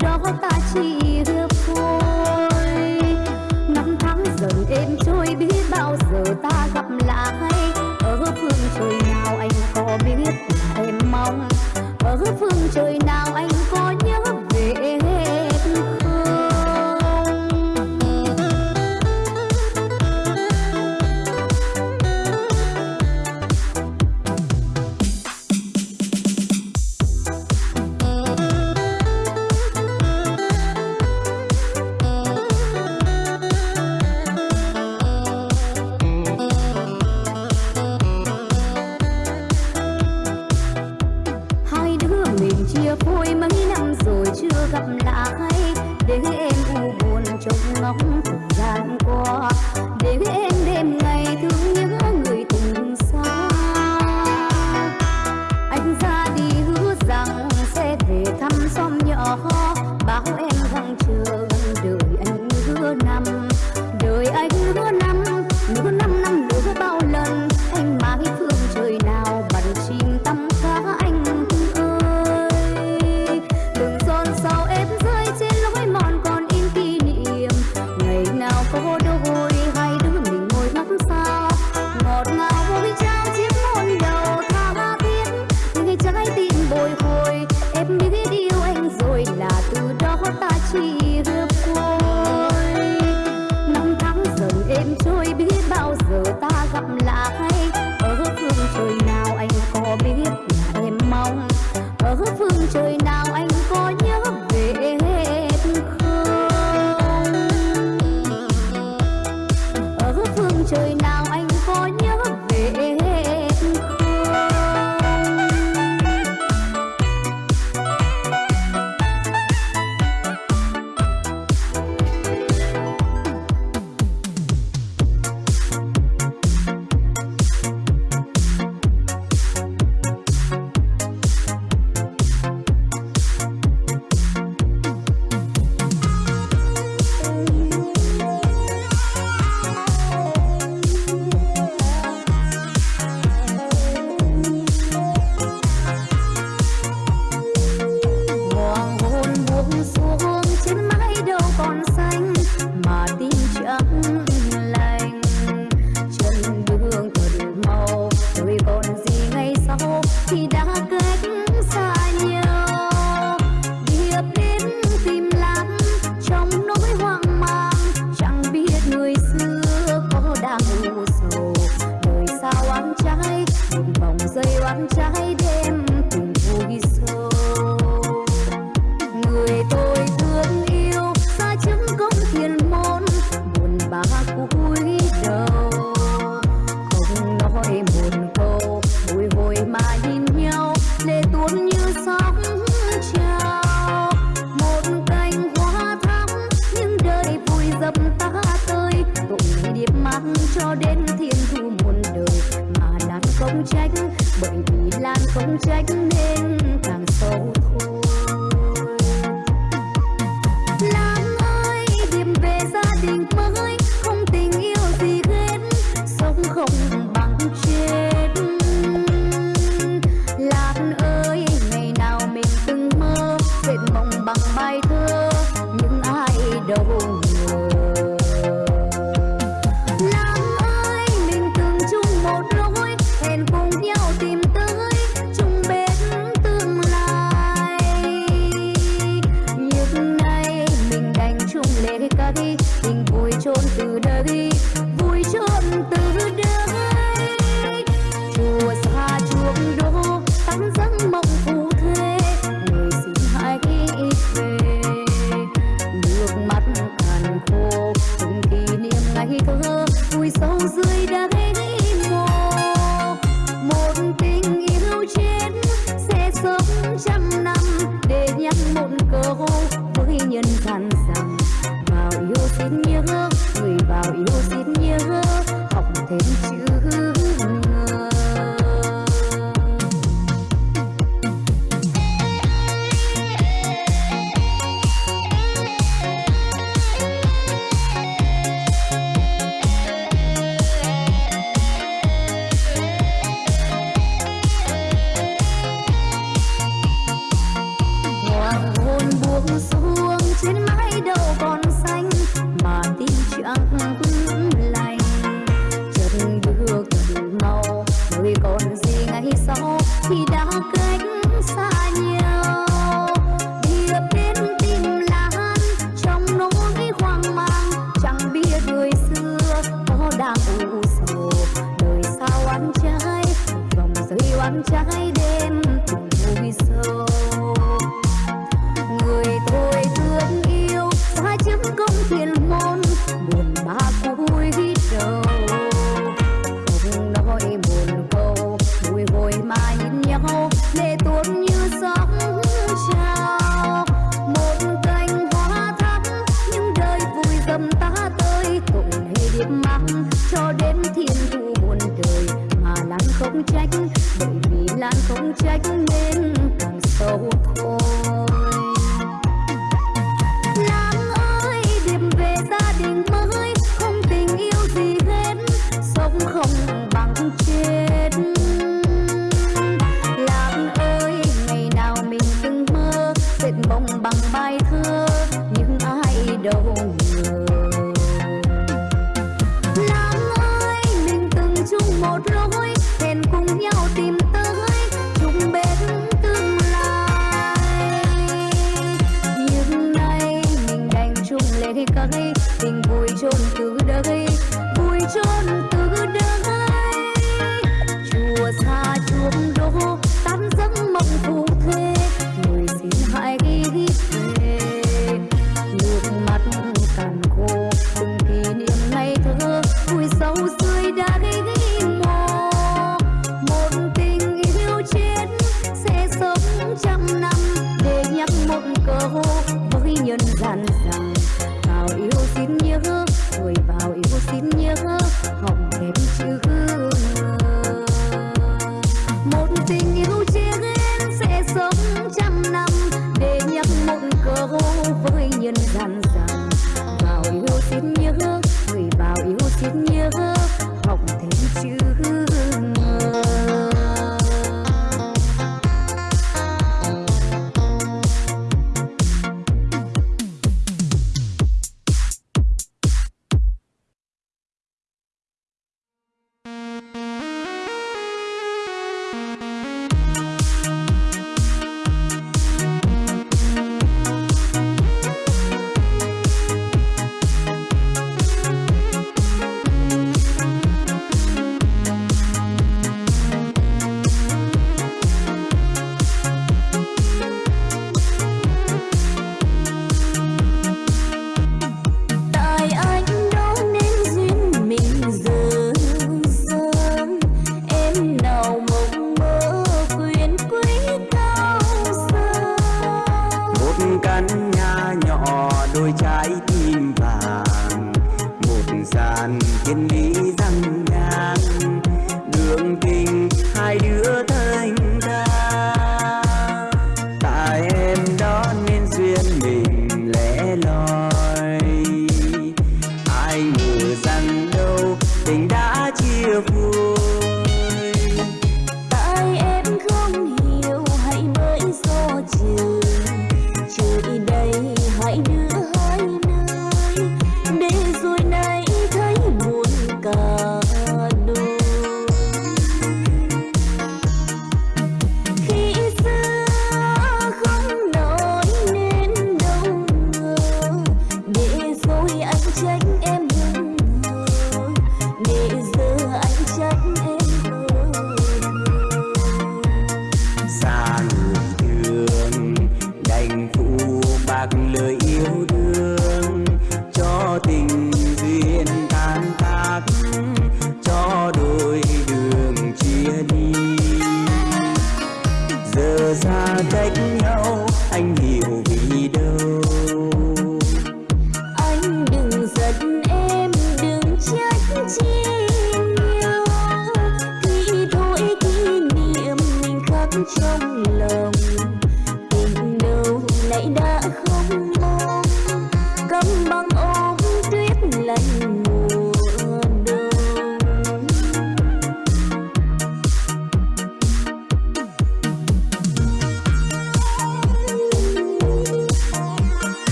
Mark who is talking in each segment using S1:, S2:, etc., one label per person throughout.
S1: đó ta chỉ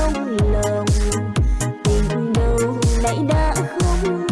S2: không lòng tình đâu nay đã không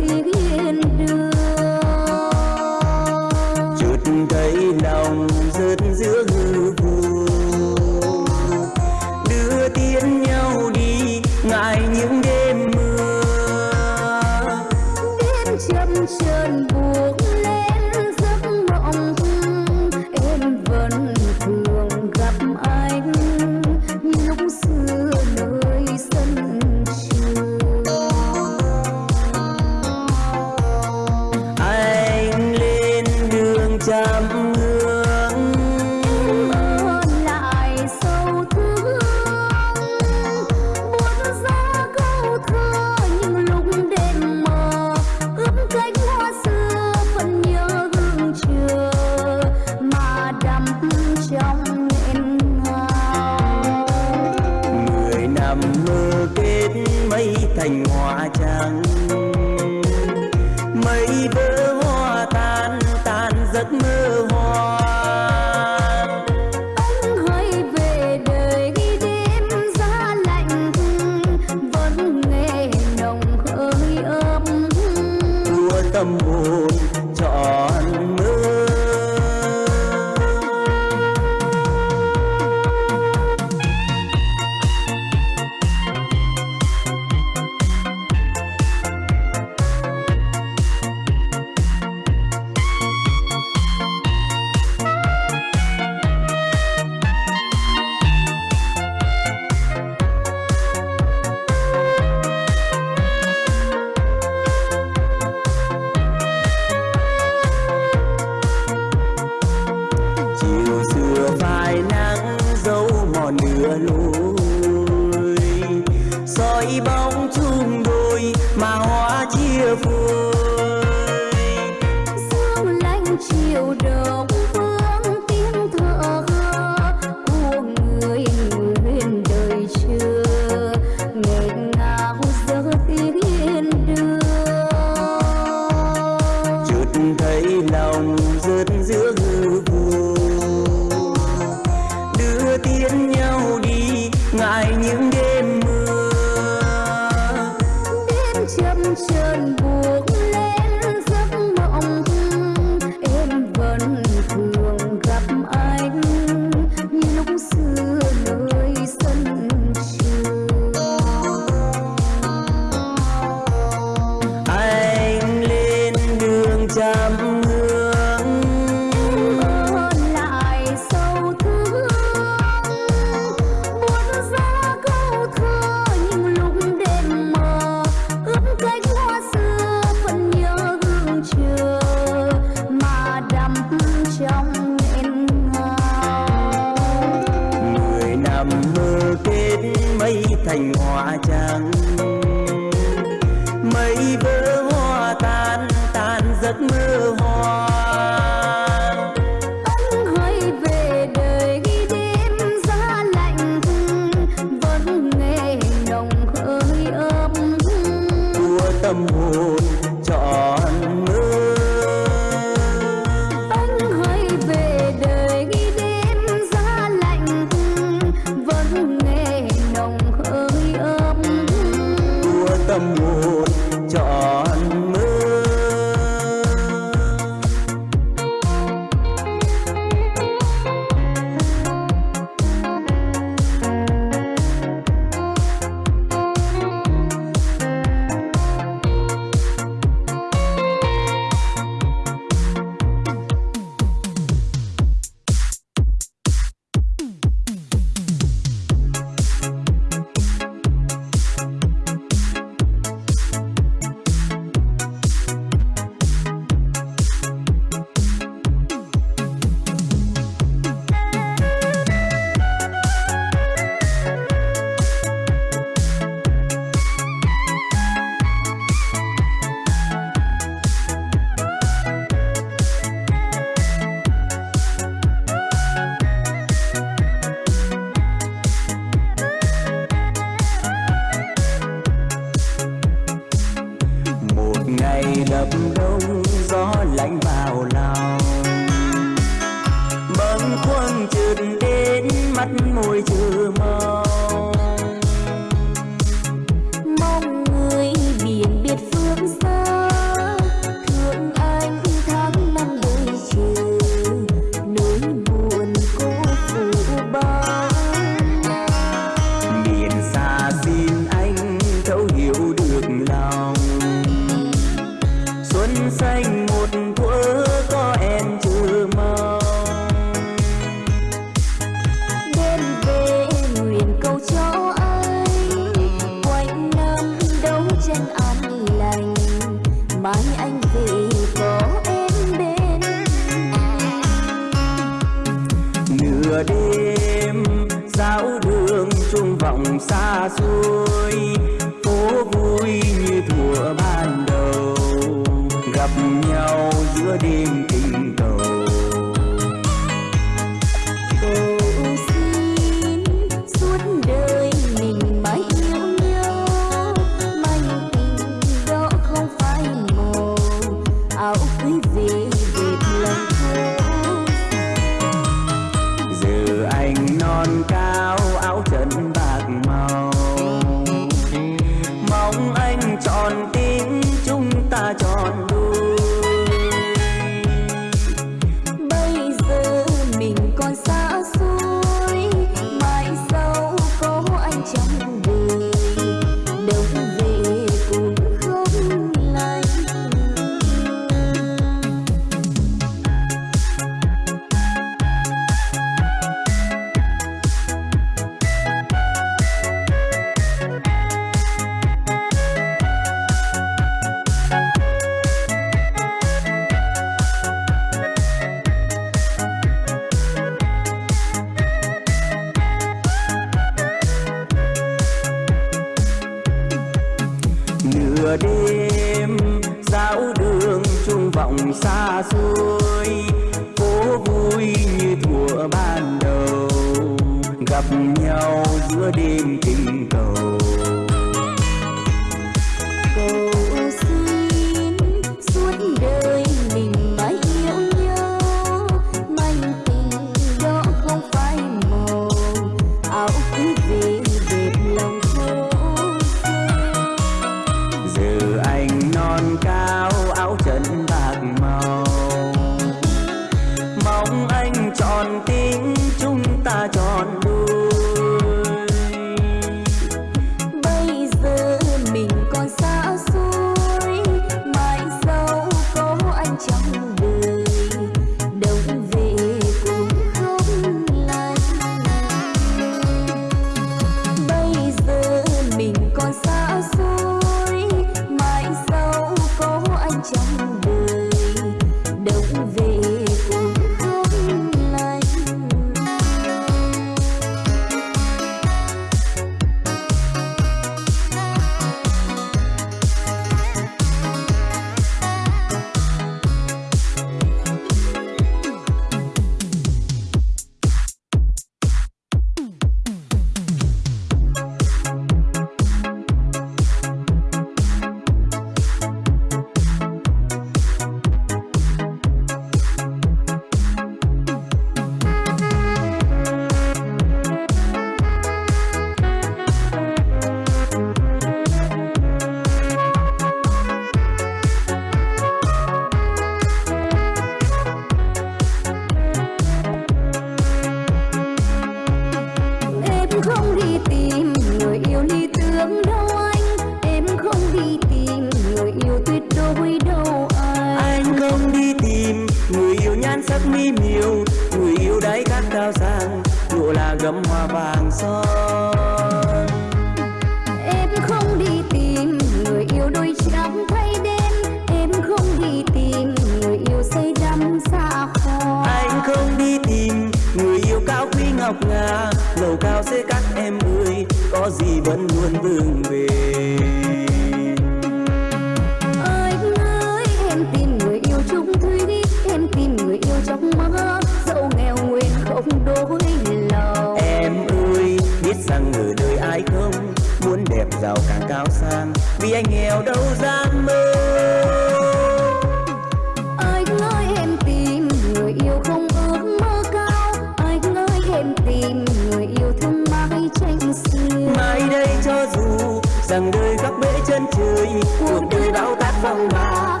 S3: rằng đời góc bể chân trời cuộc đời bao tát phong ba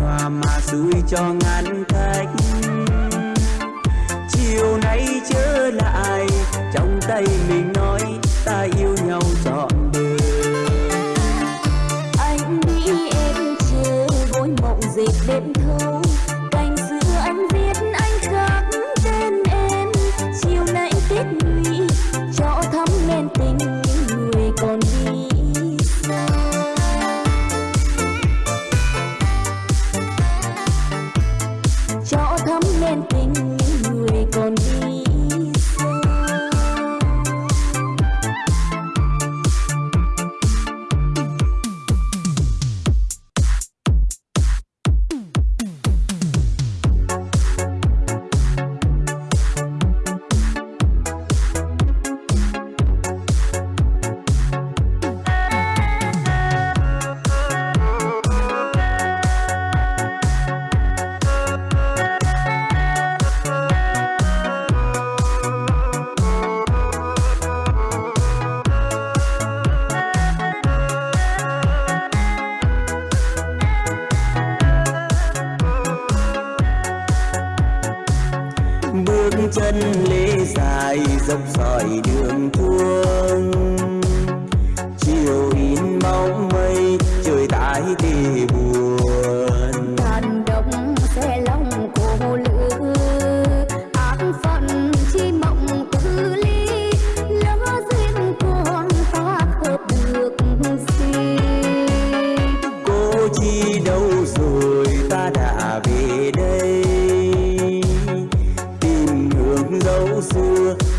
S1: loa mà
S3: suối cho ngăn cách chiều nay trở lại, trong tay mình nói, ta yêu nhau trọn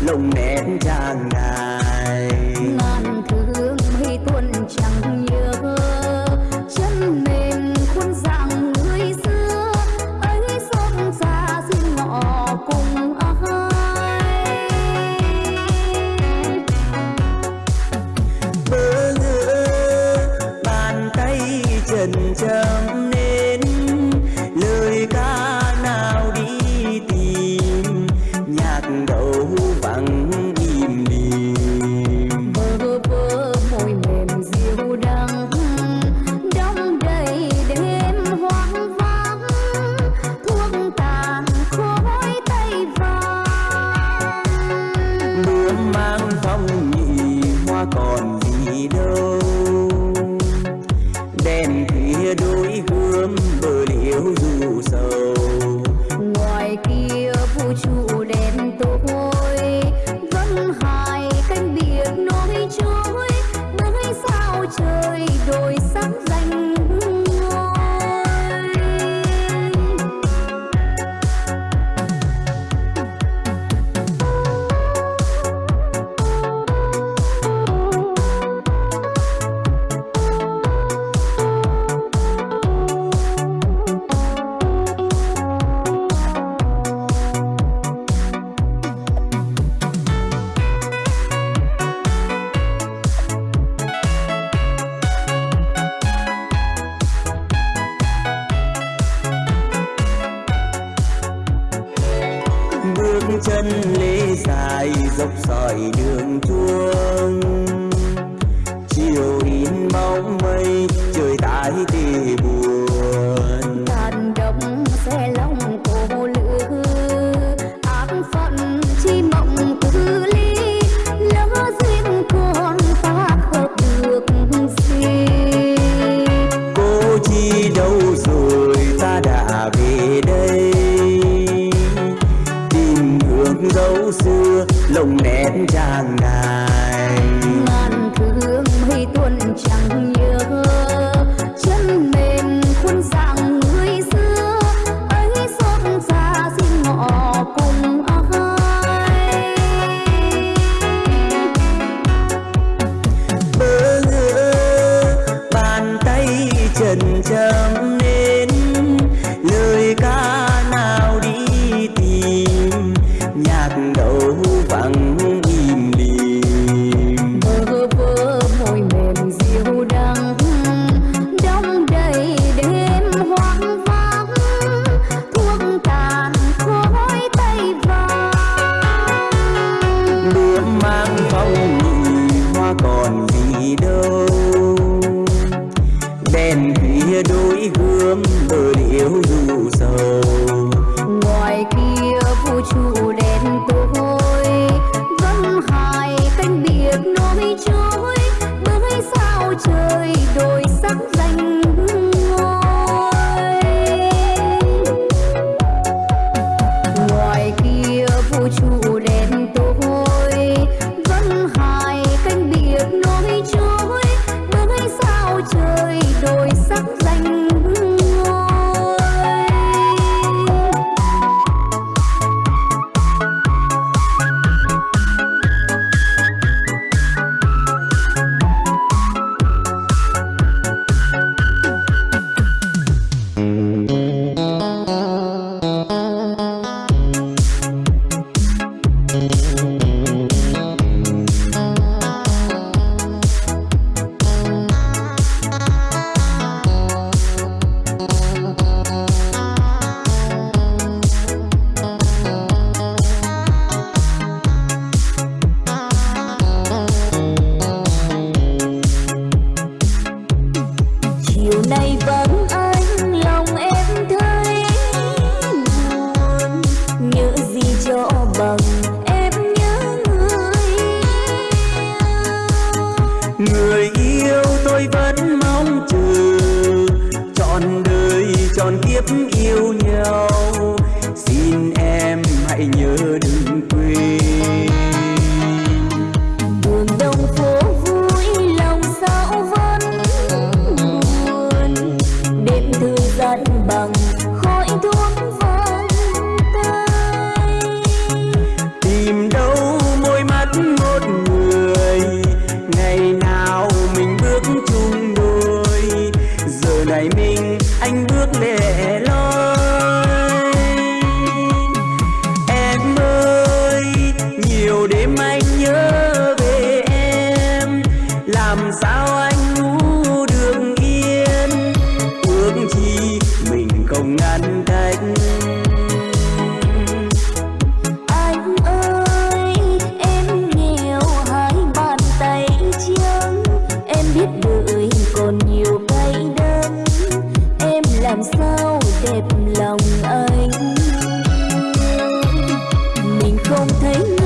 S3: não é lồng nét
S1: chàng làm sao đẹp lòng
S3: anh? Mình không
S1: thấy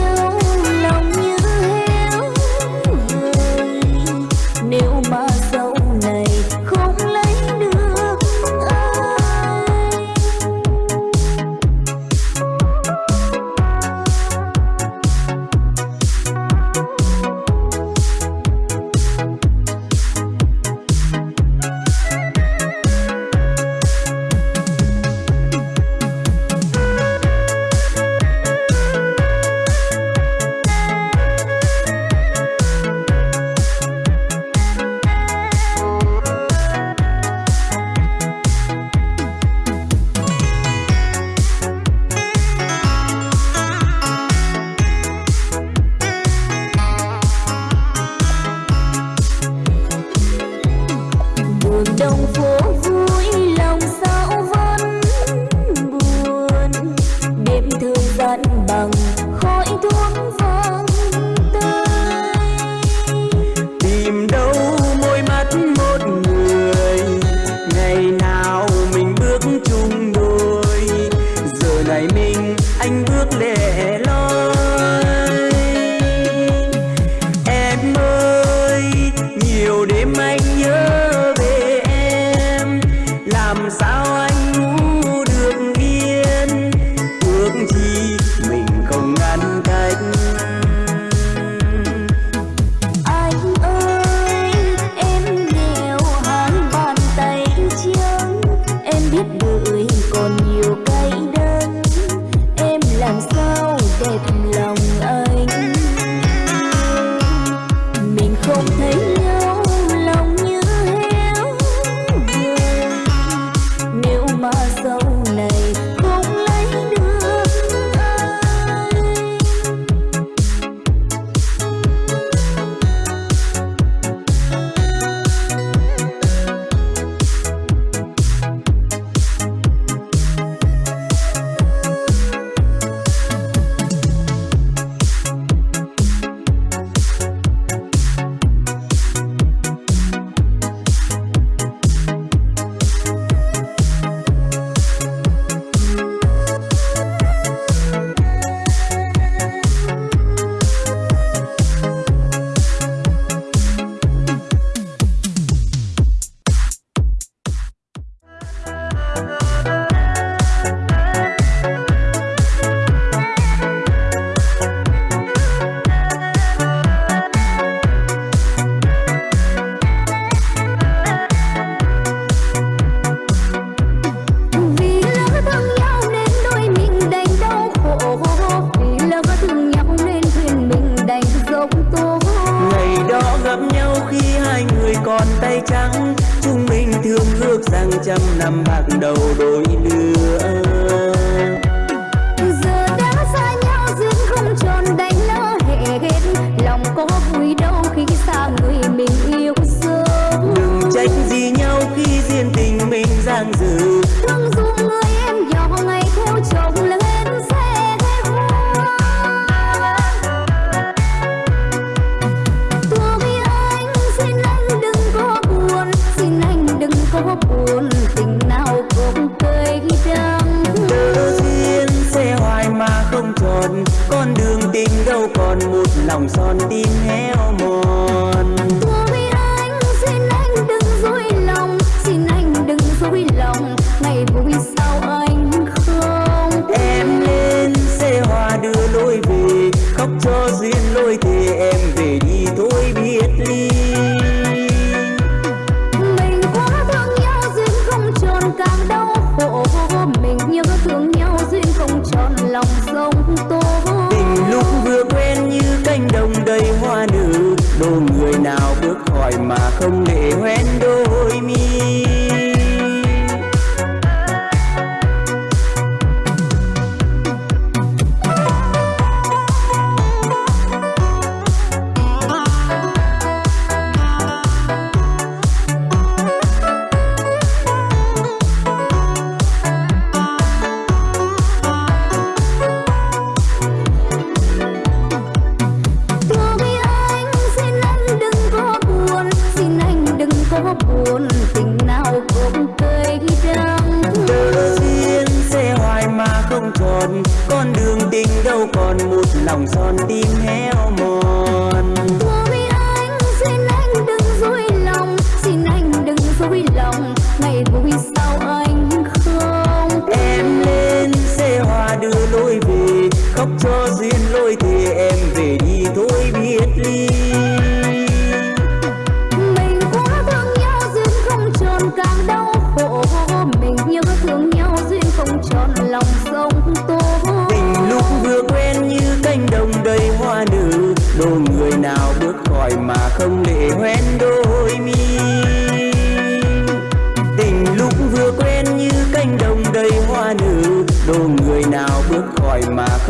S1: con đường tình đâu còn một lòng son tim héo mòn.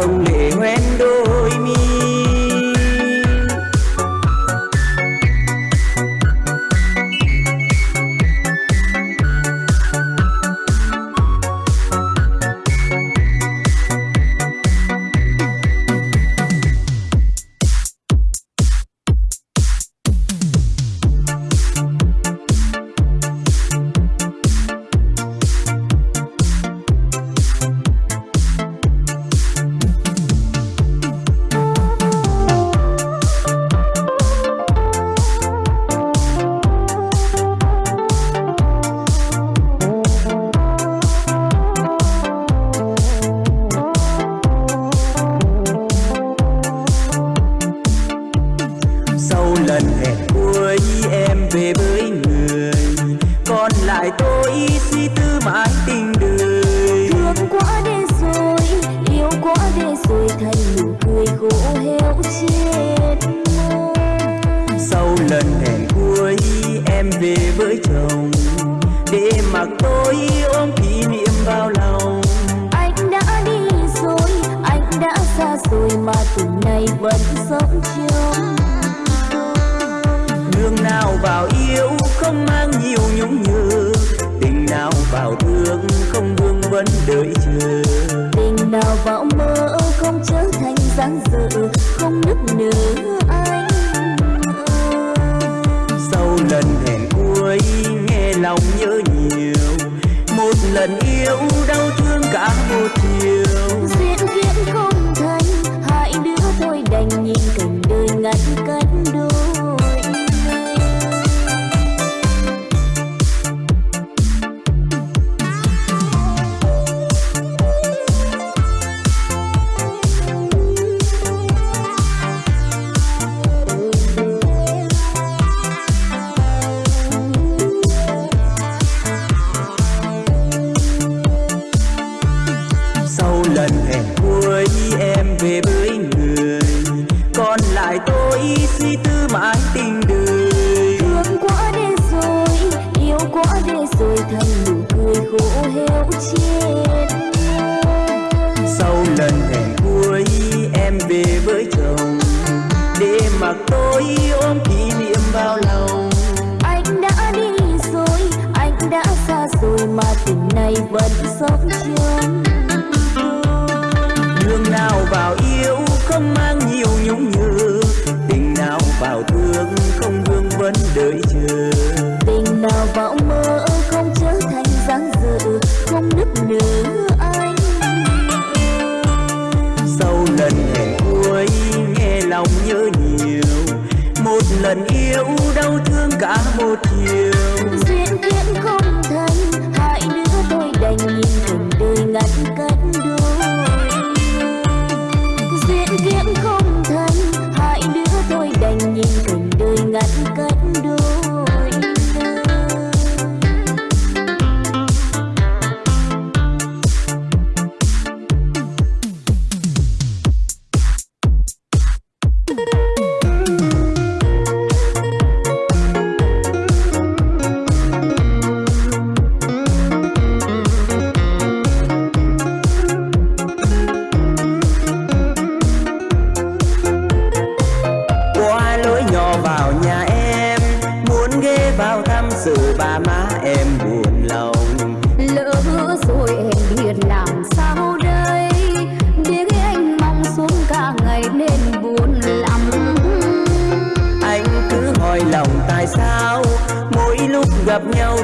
S3: không liệu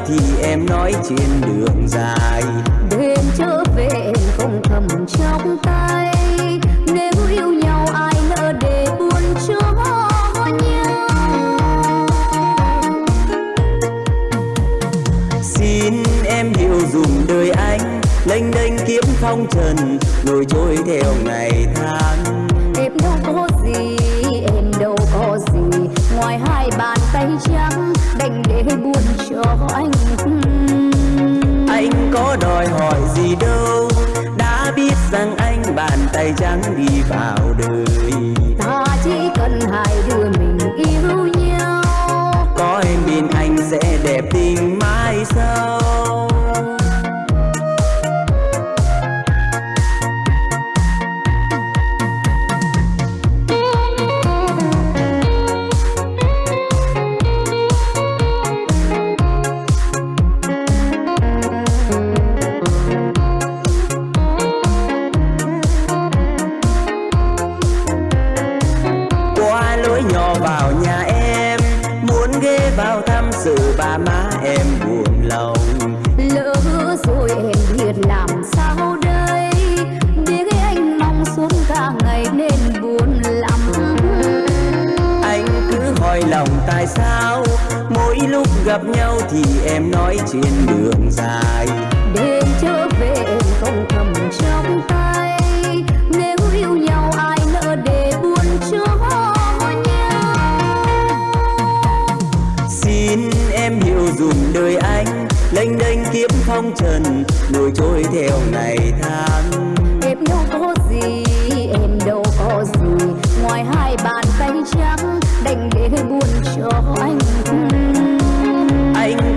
S3: thì em nói trên đường dài.
S1: Đêm trở về em không cầm trong tay. Nếu yêu nhau ai nỡ để buồn cho nhau?
S3: Xin em hiểu dùm đời anh lênh đênh kiếm phong trần nổi trôi theo ngày tháng
S1: có
S3: đòi hỏi gì đâu. Đã biết rằng anh bàn tay trắng đi vào đời. Gặp nhau thì em nói trên đường dài.
S1: Đêm trở về em không cầm trong tay. Nếu yêu nhau ai nỡ để buồn cho nhau?
S3: Xin em hiểu dùm đời anh lênh đênh kiếm phong trần nổi trôi theo ngày tháng.
S1: Em đâu có gì em đâu có gì. Ngoài hai bàn tay trắng đành để buồn cho anh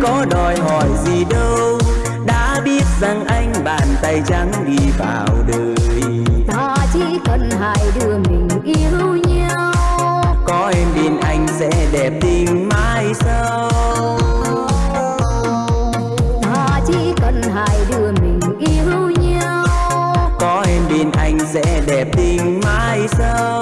S3: có đòi hỏi gì đâu. Đã biết rằng anh bàn tay trắng đi vào đời.
S1: Ta chỉ cần hai đứa mình yêu nhau.
S3: Có em bên anh sẽ đẹp tình mãi sau.
S1: Ta chỉ cần hai đứa mình yêu nhau.
S3: Có em bên anh sẽ đẹp tình mãi sau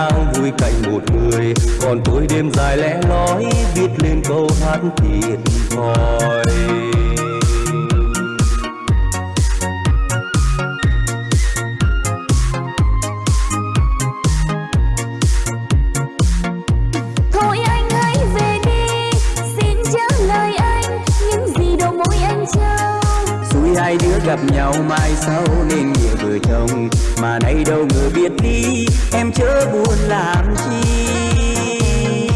S3: đang vui cạnh một người? Còn tôi đêm dài lẽ nói viết lên câu hát thiệt thòi. Hai đứa gặp nhau mai sau nên nghĩa vợ chồng mà nay đâu người biết đi. Em chớ buồn làm chi.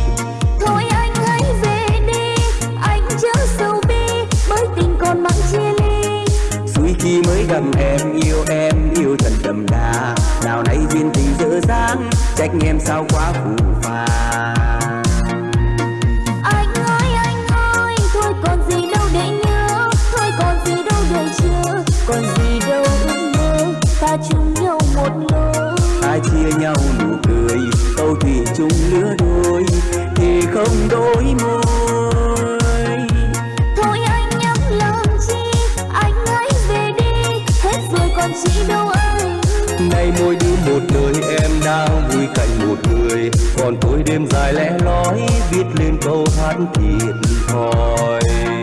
S1: Thôi anh hãy về đi anh chớ sâu bi bởi tình còn mắng chia ly.
S3: Suy khi mới gặp em yêu em yêu thật đậm đà. Nào nay duyên tình dở dang trách em sao quá phù phàng. không đôi môi
S1: Thôi anh nhắm làm chi? Anh hãy về đi. Hết rồi còn chị đâu anh.
S3: Nay môi đứa một nơi em đang vui cạnh một người. Còn tối đêm dài lẽ lói Viết lên câu hát thiệt thòi.